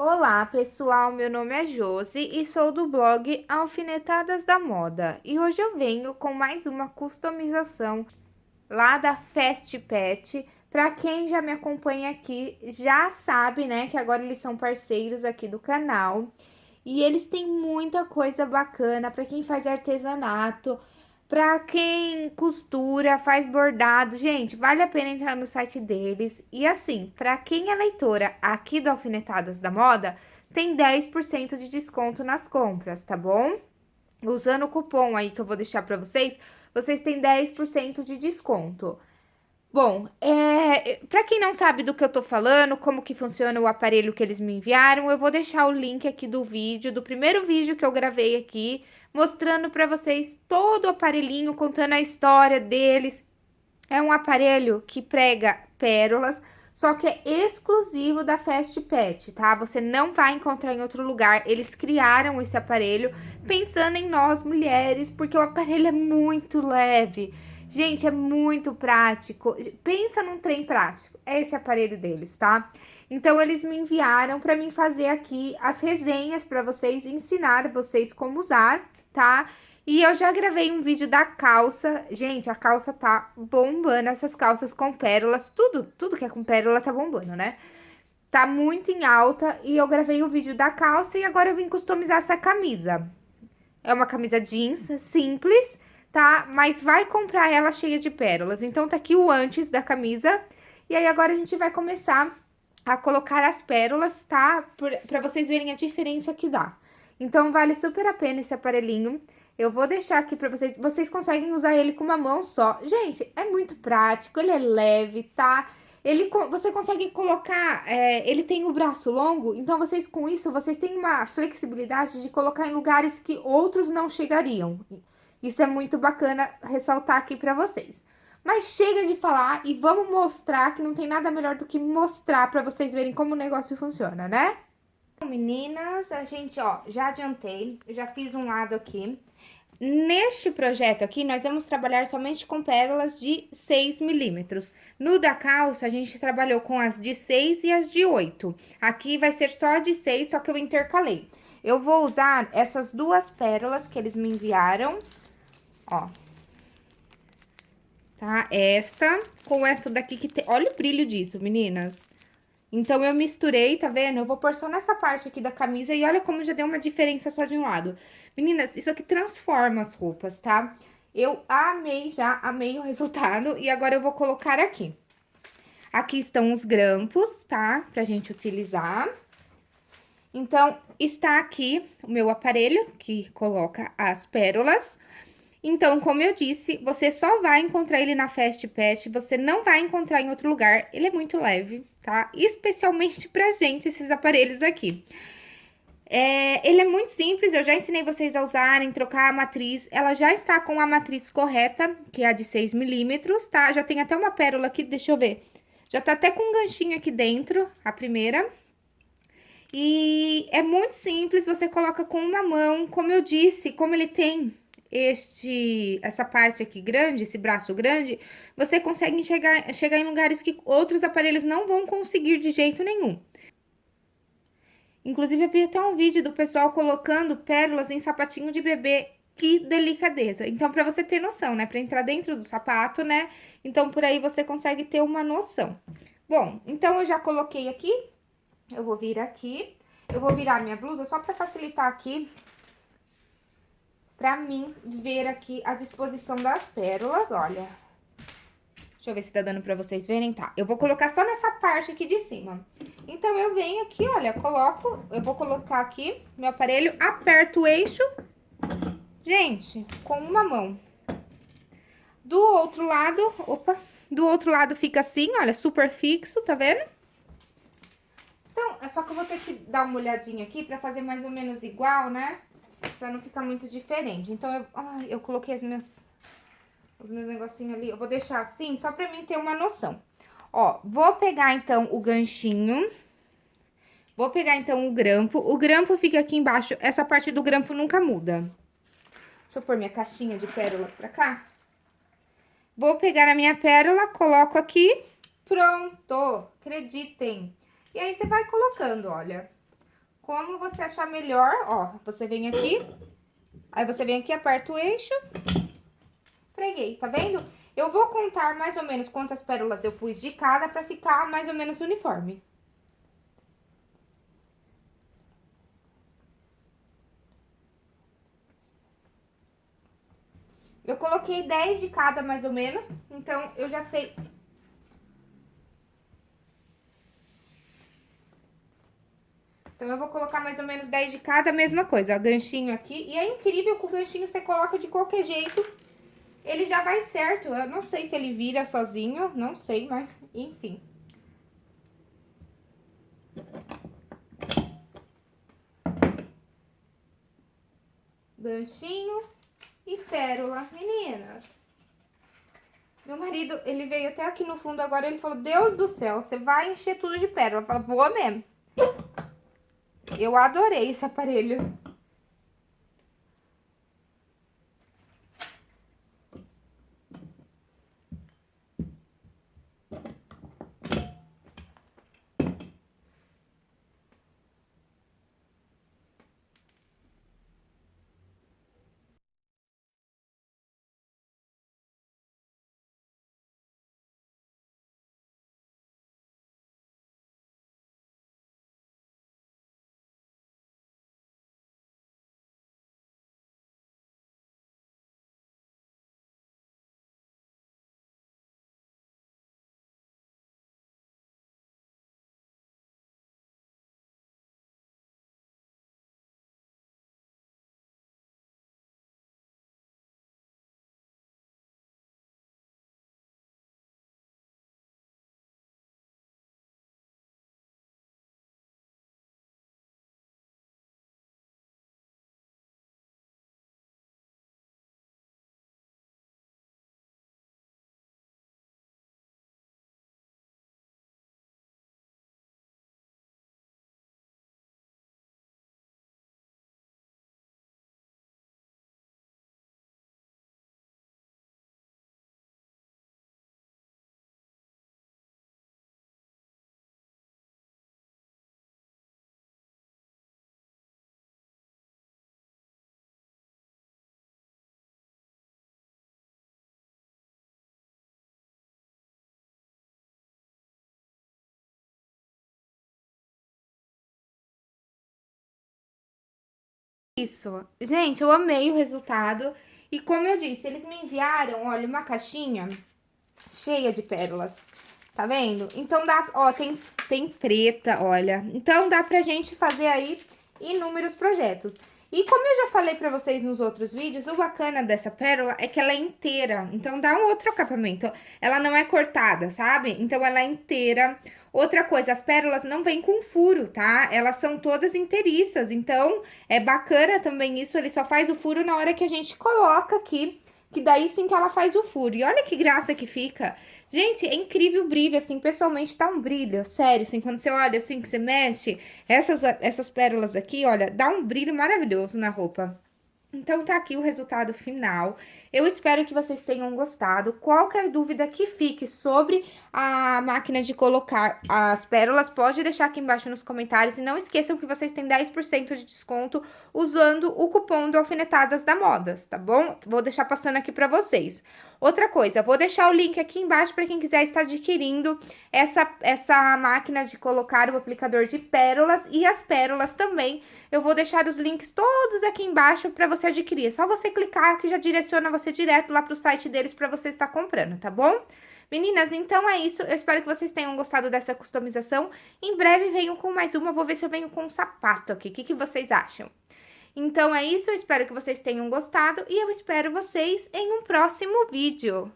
Olá, pessoal. Meu nome é Josi e sou do blog Alfinetadas da Moda. E hoje eu venho com mais uma customização lá da Fast Pet. Para quem já me acompanha aqui, já sabe, né, que agora eles são parceiros aqui do canal. E eles têm muita coisa bacana para quem faz artesanato, para quem costura, faz bordado, gente, vale a pena entrar no site deles. E assim, para quem é leitora aqui do Alfinetadas da Moda, tem 10% de desconto nas compras, tá bom? Usando o cupom aí que eu vou deixar para vocês, vocês têm 10% de desconto. Bom, é, para quem não sabe do que eu tô falando, como que funciona o aparelho que eles me enviaram, eu vou deixar o link aqui do vídeo, do primeiro vídeo que eu gravei aqui, mostrando para vocês todo o aparelhinho, contando a história deles. É um aparelho que prega pérolas, só que é exclusivo da Fast Pet, tá? Você não vai encontrar em outro lugar. Eles criaram esse aparelho pensando em nós mulheres, porque o aparelho é muito leve. Gente, é muito prático. Pensa num trem prático. É esse aparelho deles, tá? Então, eles me enviaram para mim fazer aqui as resenhas para vocês, ensinar vocês como usar, tá? E eu já gravei um vídeo da calça. Gente, a calça tá bombando, essas calças com pérolas, tudo, tudo que é com pérola tá bombando, né? Tá muito em alta e eu gravei o vídeo da calça e agora eu vim customizar essa camisa. É uma camisa jeans simples, tá? Mas vai comprar ela cheia de pérolas. Então, tá aqui o antes da camisa. E aí, agora a gente vai começar a colocar as pérolas, tá? Pra vocês verem a diferença que dá. Então, vale super a pena esse aparelhinho. Eu vou deixar aqui pra vocês. Vocês conseguem usar ele com uma mão só. Gente, é muito prático, ele é leve, tá? Ele, você consegue colocar, é, ele tem o braço longo, então vocês com isso, vocês têm uma flexibilidade de colocar em lugares que outros não chegariam. Isso é muito bacana ressaltar aqui pra vocês. Mas chega de falar e vamos mostrar que não tem nada melhor do que mostrar pra vocês verem como o negócio funciona, né? Meninas, a gente, ó, já adiantei, já fiz um lado aqui. Neste projeto aqui, nós vamos trabalhar somente com pérolas de 6 milímetros. No da calça, a gente trabalhou com as de 6 e as de 8. Aqui vai ser só de 6, só que eu intercalei. Eu vou usar essas duas pérolas que eles me enviaram, ó. Tá? Esta com essa daqui que tem... Olha o brilho disso, meninas. Então, eu misturei, tá vendo? Eu vou pôr só nessa parte aqui da camisa e olha como já deu uma diferença só de um lado. Meninas, isso aqui transforma as roupas, tá? Eu amei já, amei o resultado e agora eu vou colocar aqui. Aqui estão os grampos, tá? Pra gente utilizar. Então, está aqui o meu aparelho que coloca as pérolas. Então, como eu disse, você só vai encontrar ele na Fast Pet, você não vai encontrar em outro lugar. Ele é muito leve, tá? Especialmente pra gente, esses aparelhos aqui. É, ele é muito simples, eu já ensinei vocês a usarem, trocar a matriz. Ela já está com a matriz correta, que é a de 6 milímetros, tá? Já tem até uma pérola aqui, deixa eu ver. Já tá até com um ganchinho aqui dentro, a primeira. E é muito simples, você coloca com uma mão, como eu disse, como ele tem este, essa parte aqui grande, esse braço grande, você consegue chegar, chegar em lugares que outros aparelhos não vão conseguir de jeito nenhum. Inclusive, eu vi até um vídeo do pessoal colocando pérolas em sapatinho de bebê. Que delicadeza. Então, pra você ter noção, né? Pra entrar dentro do sapato, né? Então, por aí você consegue ter uma noção. Bom, então eu já coloquei aqui. Eu vou vir aqui. Eu vou virar minha blusa só pra facilitar aqui pra mim ver aqui a disposição das pérolas, olha. Deixa eu ver se tá dando pra vocês verem, tá? Eu vou colocar só nessa parte aqui de cima. Então, eu venho aqui, olha, coloco, eu vou colocar aqui meu aparelho, aperto o eixo, gente, com uma mão. Do outro lado, opa, do outro lado fica assim, olha, super fixo, tá vendo? Então, é só que eu vou ter que dar uma olhadinha aqui pra fazer mais ou menos igual, né? Pra não ficar muito diferente. Então, eu, ai, eu coloquei as minhas, os meus negocinhos ali. Eu vou deixar assim, só pra mim ter uma noção. Ó, vou pegar, então, o ganchinho. Vou pegar, então, o grampo. O grampo fica aqui embaixo. Essa parte do grampo nunca muda. Deixa eu pôr minha caixinha de pérolas pra cá. Vou pegar a minha pérola, coloco aqui. Pronto! Acreditem. E aí, você vai colocando, olha. Como você achar melhor, ó, você vem aqui, aí você vem aqui, aperta o eixo, preguei, tá vendo? Eu vou contar mais ou menos quantas pérolas eu pus de cada pra ficar mais ou menos uniforme. Eu coloquei 10 de cada, mais ou menos, então eu já sei... Então, eu vou colocar mais ou menos 10 de cada, mesma coisa, ó, ganchinho aqui. E é incrível que o ganchinho você coloca de qualquer jeito, ele já vai certo. Eu não sei se ele vira sozinho, não sei, mas enfim. Ganchinho e pérola. Meninas, meu marido, ele veio até aqui no fundo agora, ele falou, Deus do céu, você vai encher tudo de pérola. Eu falo, vou mesmo. Eu adorei esse aparelho. Isso. Gente, eu amei o resultado. E como eu disse, eles me enviaram, olha, uma caixinha cheia de pérolas. Tá vendo? Então dá, ó, tem, tem preta, olha. Então dá pra gente fazer aí inúmeros projetos. E como eu já falei pra vocês nos outros vídeos, o bacana dessa pérola é que ela é inteira. Então dá um outro acabamento. Ela não é cortada, sabe? Então ela é inteira. Outra coisa, as pérolas não vêm com furo, tá? Elas são todas inteiriças, então é bacana também isso, ele só faz o furo na hora que a gente coloca aqui, que daí sim que ela faz o furo. E olha que graça que fica. Gente, é incrível o brilho, assim, pessoalmente tá um brilho, sério, assim, quando você olha assim, que você mexe, essas, essas pérolas aqui, olha, dá um brilho maravilhoso na roupa. Então, tá aqui o resultado final. Eu espero que vocês tenham gostado. Qualquer dúvida que fique sobre a máquina de colocar as pérolas, pode deixar aqui embaixo nos comentários. E não esqueçam que vocês têm 10% de desconto usando o cupom do Alfinetadas da Modas, tá bom? Vou deixar passando aqui pra vocês. Outra coisa, vou deixar o link aqui embaixo para quem quiser estar adquirindo essa, essa máquina de colocar o aplicador de pérolas e as pérolas também. Eu vou deixar os links todos aqui embaixo para você adquirir. É só você clicar que já direciona você direto lá para o site deles para você estar comprando, tá bom? Meninas, então é isso. Eu espero que vocês tenham gostado dessa customização. Em breve venho com mais uma. Vou ver se eu venho com um sapato aqui. O que, que vocês acham? Então é isso, eu espero que vocês tenham gostado e eu espero vocês em um próximo vídeo.